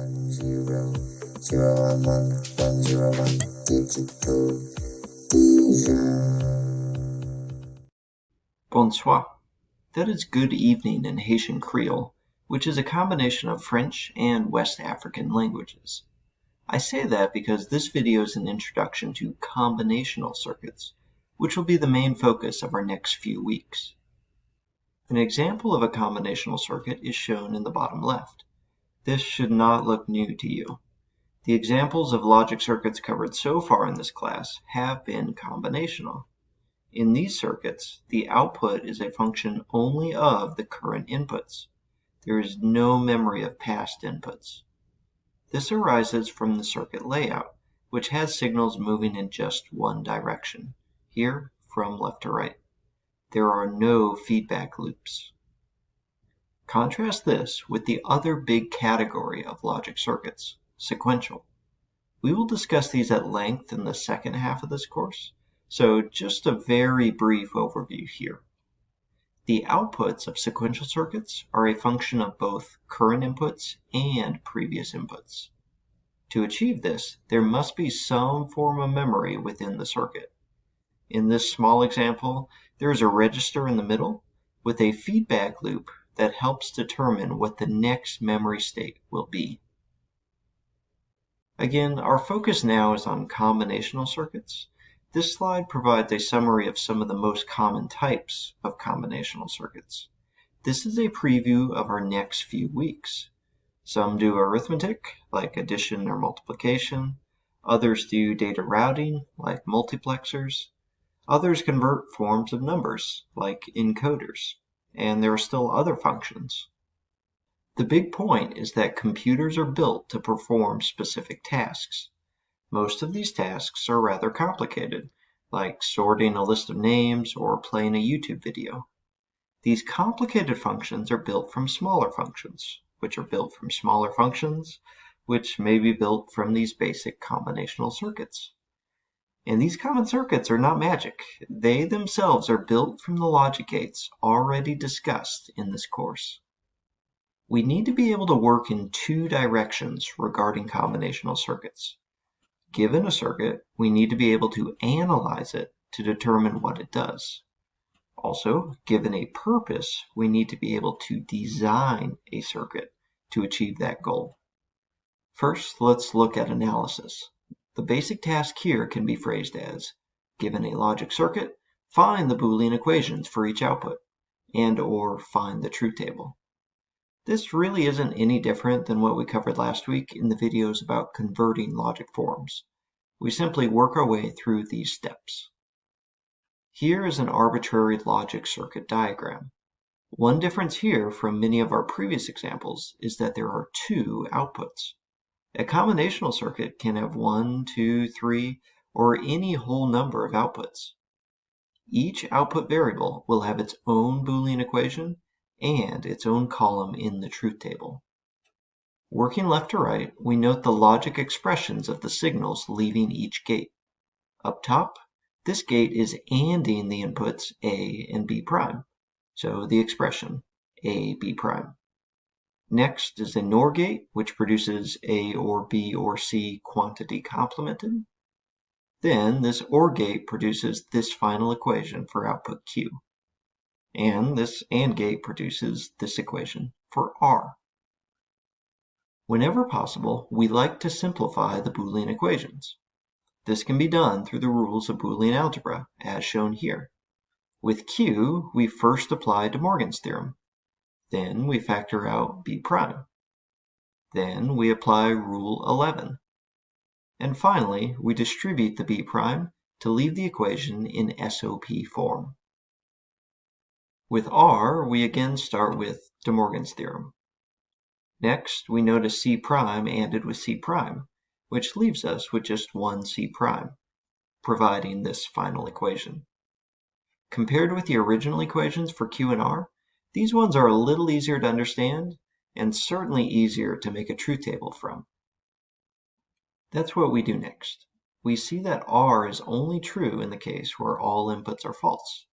one zero zero one one one zero one digital Bonsoir. That is good evening in Haitian Creole, which is a combination of French and West African languages. I say that because this video is an introduction to combinational circuits, which will be the main focus of our next few weeks. An example of a combinational circuit is shown in the bottom left. This should not look new to you. The examples of logic circuits covered so far in this class have been combinational. In these circuits, the output is a function only of the current inputs. There is no memory of past inputs. This arises from the circuit layout, which has signals moving in just one direction, here from left to right. There are no feedback loops. Contrast this with the other big category of logic circuits, sequential. We will discuss these at length in the second half of this course, so just a very brief overview here. The outputs of sequential circuits are a function of both current inputs and previous inputs. To achieve this, there must be some form of memory within the circuit. In this small example, there is a register in the middle with a feedback loop that helps determine what the next memory state will be. Again, our focus now is on combinational circuits, this slide provides a summary of some of the most common types of combinational circuits. This is a preview of our next few weeks. Some do arithmetic, like addition or multiplication. Others do data routing, like multiplexers. Others convert forms of numbers, like encoders. And there are still other functions. The big point is that computers are built to perform specific tasks. Most of these tasks are rather complicated, like sorting a list of names or playing a YouTube video. These complicated functions are built from smaller functions, which are built from smaller functions, which may be built from these basic combinational circuits. And these common circuits are not magic. They themselves are built from the logic gates already discussed in this course. We need to be able to work in two directions regarding combinational circuits. Given a circuit, we need to be able to analyze it to determine what it does. Also, given a purpose, we need to be able to design a circuit to achieve that goal. First, let's look at analysis. The basic task here can be phrased as, given a logic circuit, find the Boolean equations for each output, and or find the truth table. This really isn't any different than what we covered last week in the videos about converting logic forms. We simply work our way through these steps. Here is an arbitrary logic circuit diagram. One difference here from many of our previous examples is that there are two outputs. A combinational circuit can have one, two, three, or any whole number of outputs. Each output variable will have its own Boolean equation and its own column in the truth table. Working left to right, we note the logic expressions of the signals leaving each gate. Up top, this gate is ANDing the inputs A and B prime, so the expression A, B prime. Next is a NOR gate, which produces A or B or C quantity complemented. Then this OR gate produces this final equation for output Q. And this AND gate produces this equation for R. Whenever possible, we like to simplify the Boolean equations. This can be done through the rules of Boolean algebra, as shown here. With Q, we first apply De Morgan's theorem. Then we factor out B prime. Then we apply Rule 11. And finally, we distribute the B prime to leave the equation in SOP form. With R, we again start with De Morgan's theorem. Next, we notice C prime ANDed with C prime, which leaves us with just one C prime, providing this final equation. Compared with the original equations for Q and R, these ones are a little easier to understand and certainly easier to make a truth table from. That's what we do next. We see that R is only true in the case where all inputs are false.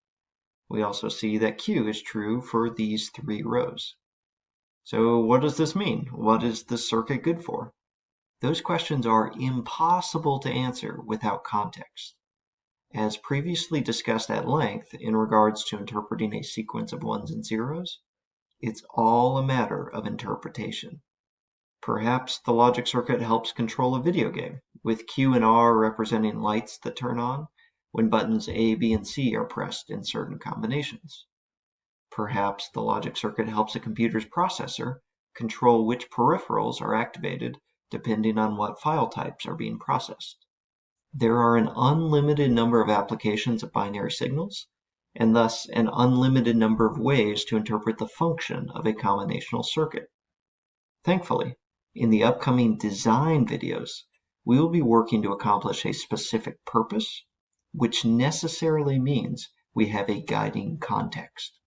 We also see that Q is true for these three rows. So what does this mean? What is this circuit good for? Those questions are impossible to answer without context. As previously discussed at length in regards to interpreting a sequence of ones and zeros, it's all a matter of interpretation. Perhaps the logic circuit helps control a video game, with Q and R representing lights that turn on when buttons A, B, and C are pressed in certain combinations. Perhaps the logic circuit helps a computer's processor control which peripherals are activated depending on what file types are being processed. There are an unlimited number of applications of binary signals, and thus an unlimited number of ways to interpret the function of a combinational circuit. Thankfully, in the upcoming design videos, we will be working to accomplish a specific purpose, which necessarily means we have a guiding context.